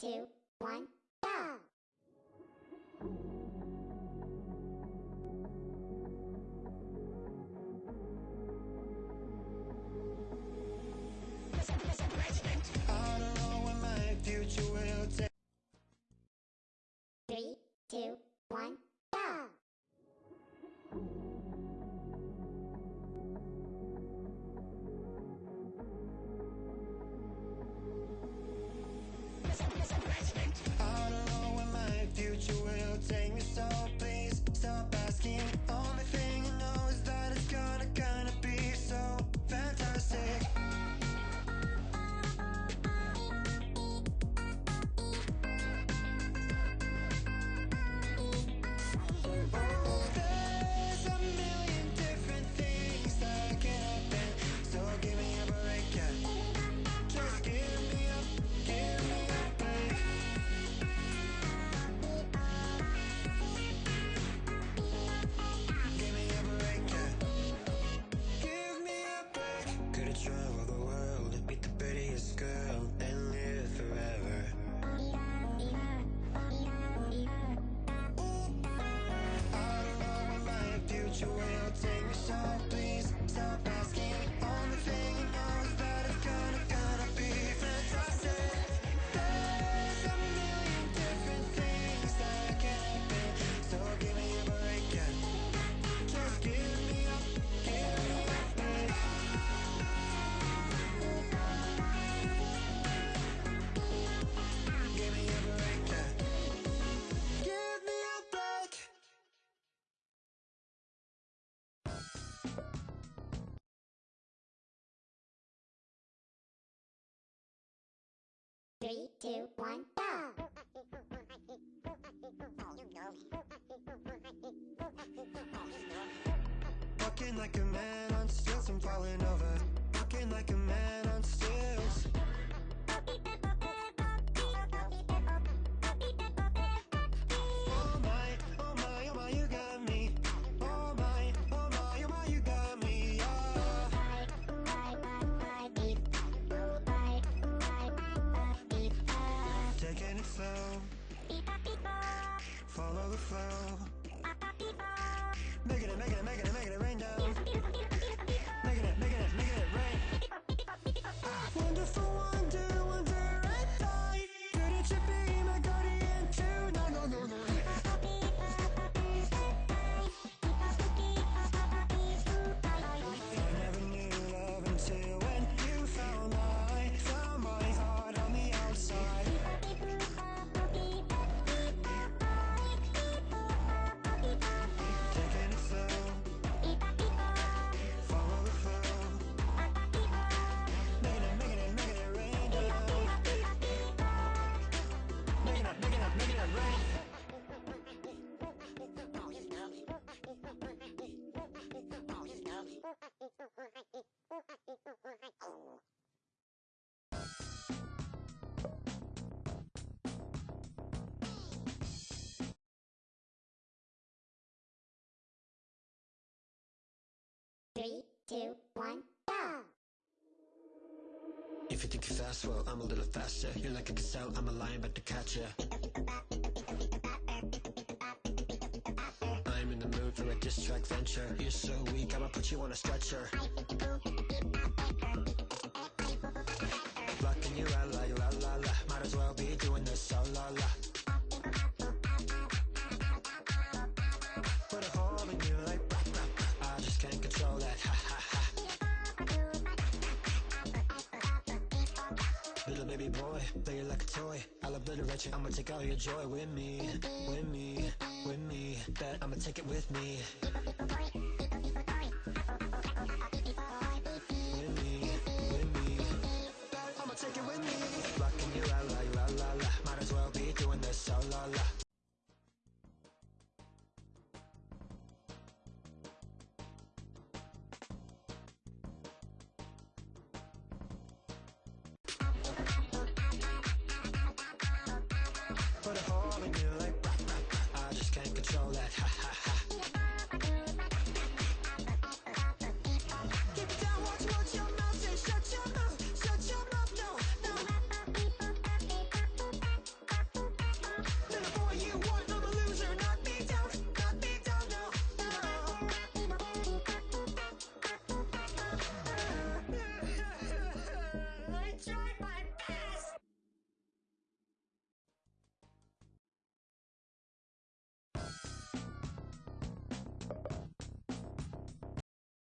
two, one. you will take me side Three, two, one, go! Walking like a man on stilts, I'm falling over. Walking like a man on stilts. flow. Follow the flow. Making it, making it, making it, making it rain down. Three, two, one, go! If you think you're fast, well, I'm a little faster. You're like a gazelle, I'm a lion, but to catch ya. I'm in the mood for a diss track venture. You're so weak, I'ma put you on a stretcher. Ah, baby boy, play it like a toy. I'll obliterate you, I'ma take all your joy with me With me, with me, bet I'ma take it with me.